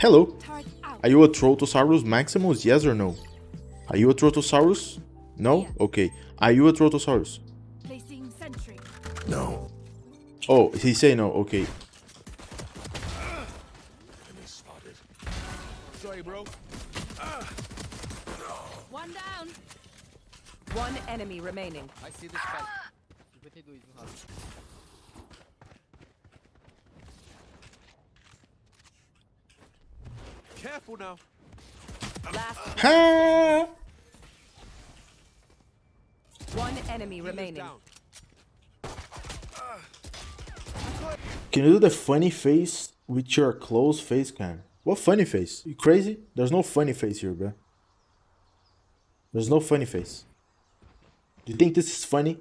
Hello. Are you a Trotosaurus Maximus? Yes or no? Are you a Trotosaurus? No? Okay. Are you a Trotosaurus? No. Oh, he say no. Okay. Sorry, bro. One down. One enemy remaining. I see the spike. Careful now. Last one enemy remaining. Can you do the funny face with your close face cam? What funny face? You crazy? There's no funny face here, bro. There's no funny face. Do you think this is funny?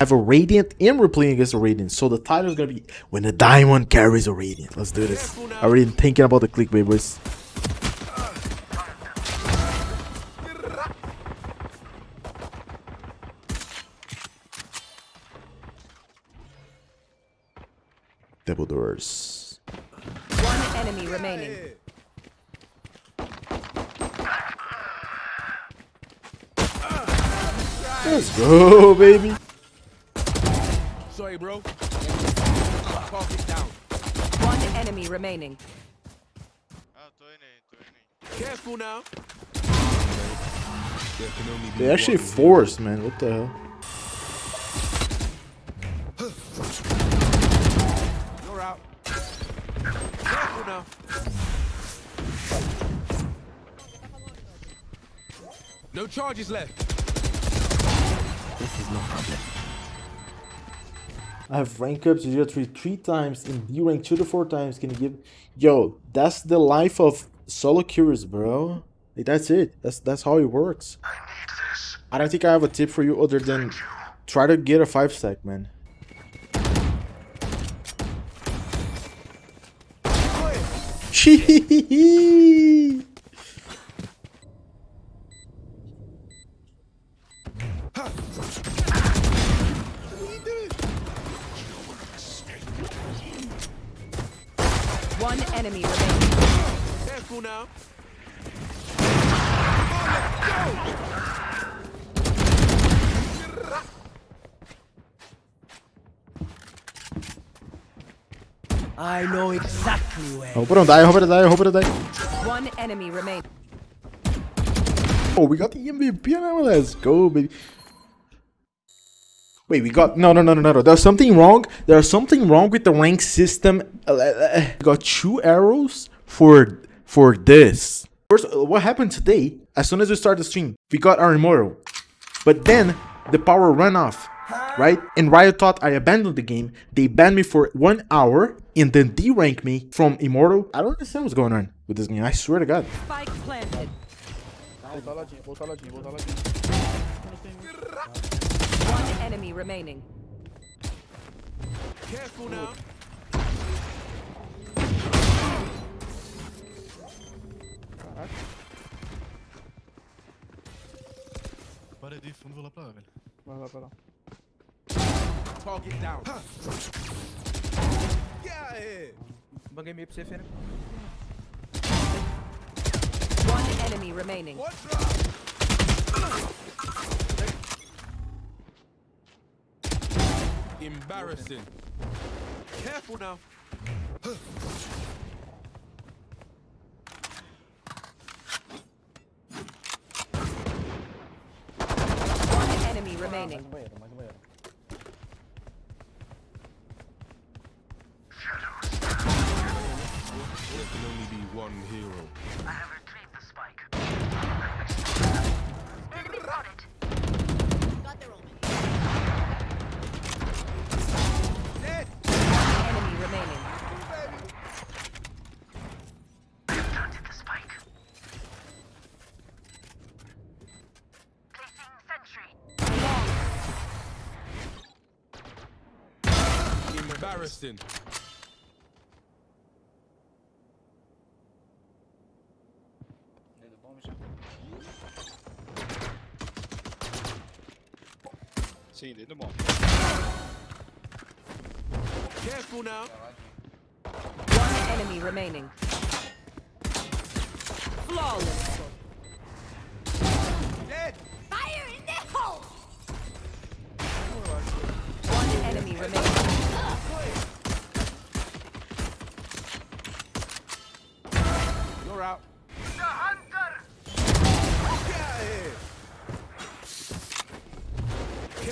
Have a Radiant and we're playing against a Radiant. So the title is gonna be When the Diamond Carries a Radiant. Let's do this. I already thinking about the clickbait, boys. Double doors. One enemy remaining. Let's go, baby. Sorry, bro. Target down. One enemy remaining. Tô indo aí, tô indo aí. Careful now. There can only be They actually forced, man. What the hell? You're out. Careful now. No charges left. I have rank up 0 3 three times in D rank 2 to 4 times. Can you give Yo, that's the life of solo curious, bro. Like, that's it. That's that's how it works. I need this. I don't think I have a tip for you other than try to get a 5 stack, man. Chee One enemy remaining. Careful now. I know exactly where. I hope I don't die, I hope I don't die, I hope I don't die. One enemy remaining. Oh, we got the MVP now. Let's go, baby. Wait, we got no, no, no, no, no, no. There's something wrong. There's something wrong with the rank system. Uh, uh, We got two arrows for for this. First, uh, what happened today? As soon as we start the stream, we got our immortal, but then the power ran off, right? And Riot thought I abandoned the game. They banned me for one hour and then de-rank me from immortal. I don't understand what's going on with this game. I swear to God. Spike planted. One enemy remaining. Careful now. Parei de fundo, vou lá pra lá, velho. Target down. Get out of here. Banguei meio pra você, Fênix. One enemy remaining. What's up? Embarrassing. Careful now. One enemy remaining. Embarrassing. Sim, dentro do bom. Careful now. One enemy remaining.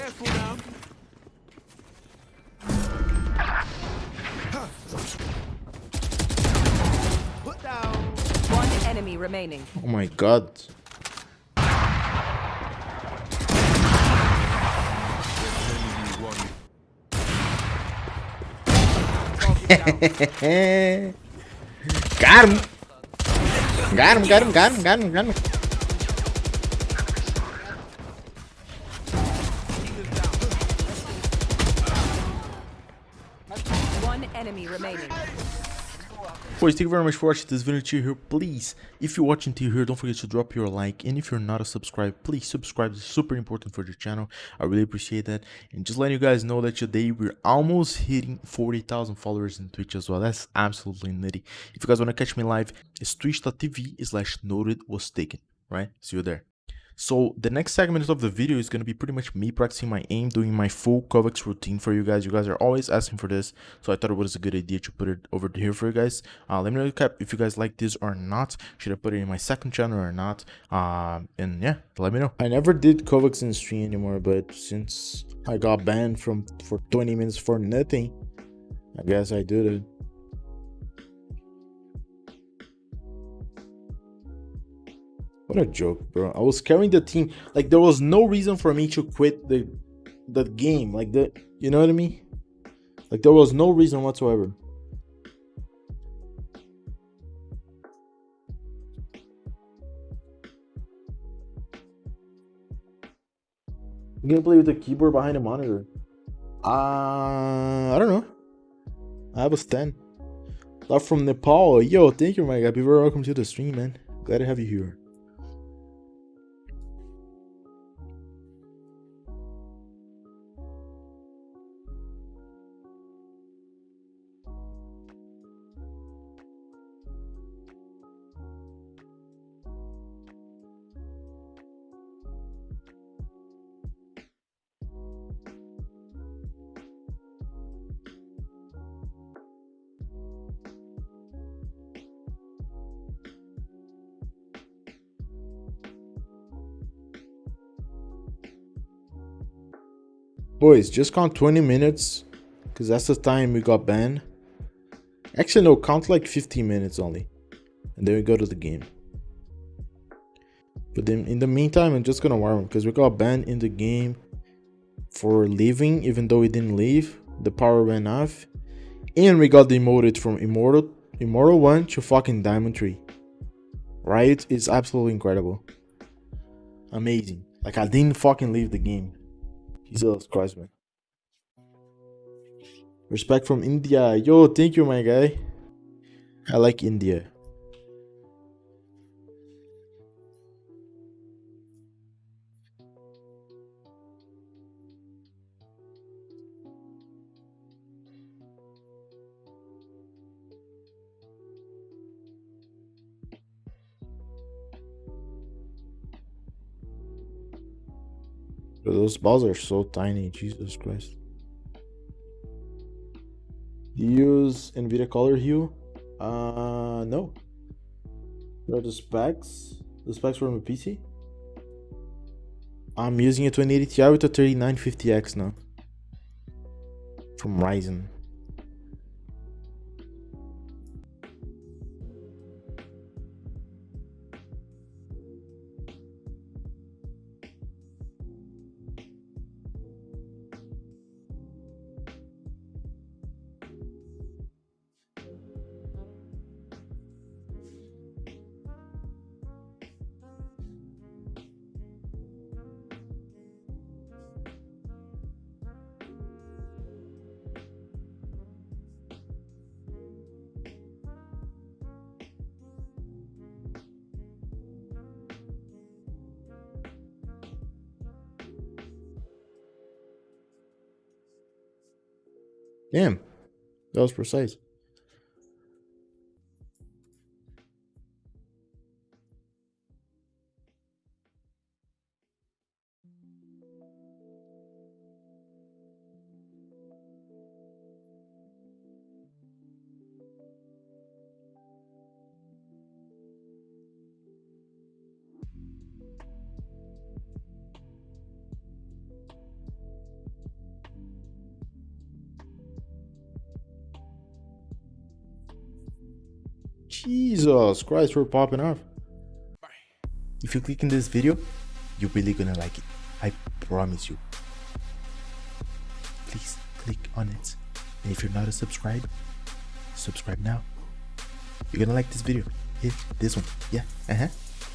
Careful now. Put down. One enemy remaining. Oh my god. There can only be one. got him. Got him, got him, got him, got him, got him. Boys, thank you very much for watching this video till here. Please, if you're watching till here, don't forget to drop your like. And if you're not a subscriber, please subscribe. It's super important for the channel. I really appreciate that. And just letting you guys know that today we're almost hitting 40,000 followers in Twitch as well. That's absolutely nutty. If you guys want to catch me live, it's twitch.tv slash noted was taken. Right? See you there. So the next segment of the video is going to be pretty much me practicing my aim, doing my full KovaaK's routine for you guys. You guys are always asking for this, so I thought it was a good idea to put it over here for you guys. Uh, let me know cap if you guys like this or not. Should I put it in my second channel or not? Um, and yeah, let me know. I never did KovaaK's in stream anymore, but since I got banned from for 20 minutes for nothing, I guess I did it. A joke, bro. I was carrying the team. Like there was no reason for me to quit the the game. Like the you know what I mean? Like there was no reason whatsoever. You gonna play with the keyboard behind the monitor? Uh I don't know. I have a stand. Love from Nepal. Yo, thank you, my guy. Be very welcome to the stream, man. Glad to have you here. Boys, just count 20 minutes because that's the time we got banned. Actually, no, count like 15 minutes only. And then we go to the game. But then in the meantime, I'm just gonna warm because we got banned in the game for leaving, even though we didn't leave. The power went off. And we got demoted from Immortal Immortal 1 to fucking Diamond 3. Right? It's absolutely incredible. Amazing. Like I didn't fucking leave the game. Jesus Christ, man. Respect from India. Yo, thank you, my guy. I like India. But those balls are so tiny, Jesus Christ. Do you use NVIDIA Color Hue? Uh, no. What are the specs? The specs from a PC? I'm using a 2080 Ti with a 3950X now. From Ryzen. Damn. That was precise. Jesus Christ, we're popping off. If you click in this video, you're really gonna like it. I promise you. Please click on it. And if you're not a subscribe, subscribe now. You're gonna like this video. Yeah, this one. Yeah, uh-huh.